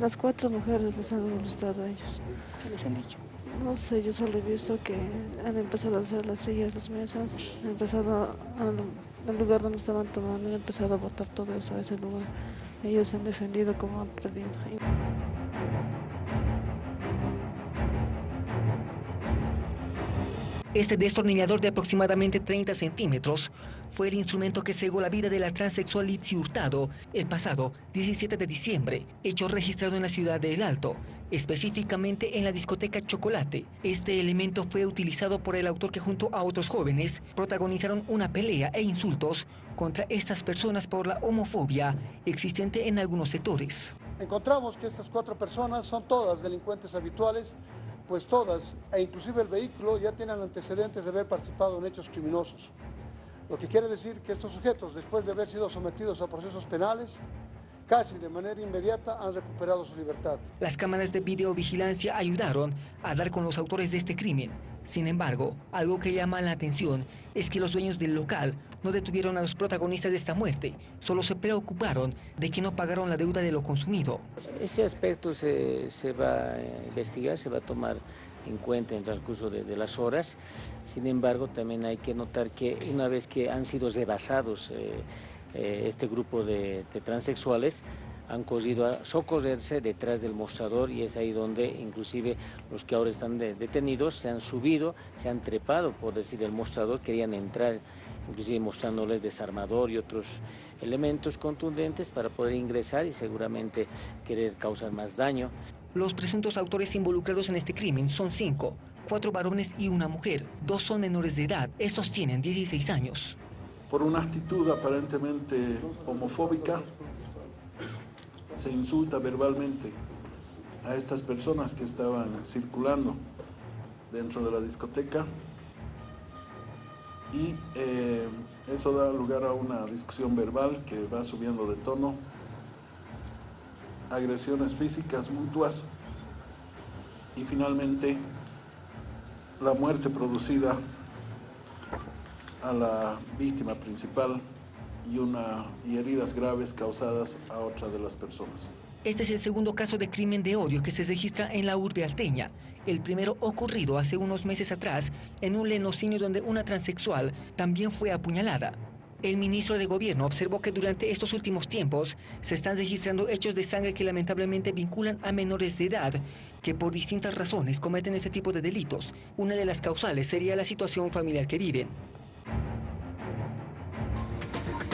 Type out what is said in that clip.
Las cuatro mujeres les han molestado a ellos. ¿Qué les han dicho? No sé, yo solo he visto que han empezado a hacer las sillas, las mesas, han empezado al lugar donde estaban tomando, han empezado a botar todo eso a ese lugar. Ellos se han defendido como han perdido. Este destornillador de aproximadamente 30 centímetros fue el instrumento que cegó la vida de la transexual Litsi Hurtado el pasado 17 de diciembre, hecho registrado en la ciudad de El Alto, específicamente en la discoteca Chocolate. Este elemento fue utilizado por el autor que junto a otros jóvenes protagonizaron una pelea e insultos contra estas personas por la homofobia existente en algunos sectores. Encontramos que estas cuatro personas son todas delincuentes habituales pues todas, e inclusive el vehículo, ya tienen antecedentes de haber participado en hechos criminosos. Lo que quiere decir que estos sujetos, después de haber sido sometidos a procesos penales, casi de manera inmediata han recuperado su libertad. Las cámaras de videovigilancia ayudaron a dar con los autores de este crimen. Sin embargo, algo que llama la atención es que los dueños del local no detuvieron a los protagonistas de esta muerte, solo se preocuparon de que no pagaron la deuda de lo consumido. Ese aspecto se, va a investigar, se va a tomar en cuenta en el transcurso de, las horas. Sin embargo, también hay que notar que una vez que han sido rebasados eh, eh, este grupo de, transexuales, han corrido a socorrerse detrás del mostrador y es ahí donde inclusive los que ahora están detenidos se han subido, se han trepado, por decir, el mostrador, querían entrar, inclusive mostrándoles desarmador y otros elementos contundentes para poder ingresar y seguramente querer causar más daño. Los presuntos autores involucrados en este crimen son cinco, cuatro varones y una mujer. Dos son menores de edad, estos tienen 16 años. Por una actitud aparentemente homofóbica, se insulta verbalmente a estas personas que estaban circulando dentro de la discoteca y eh, eso da lugar a una discusión verbal que va subiendo de tono, agresiones físicas mutuas y finalmente la muerte producida a la víctima principal y, una, y heridas graves causadas a otra de las personas. Este es el segundo caso de crimen de odio que se registra en la urbe alteña. El primero ocurrido hace unos meses atrás en un lenocinio donde una transexual también fue apuñalada. El ministro de Gobierno observó que durante estos últimos tiempos se están registrando hechos de sangre que lamentablemente vinculan a menores de edad que por distintas razones cometen este tipo de delitos. Una de las causales sería la situación familiar que viven.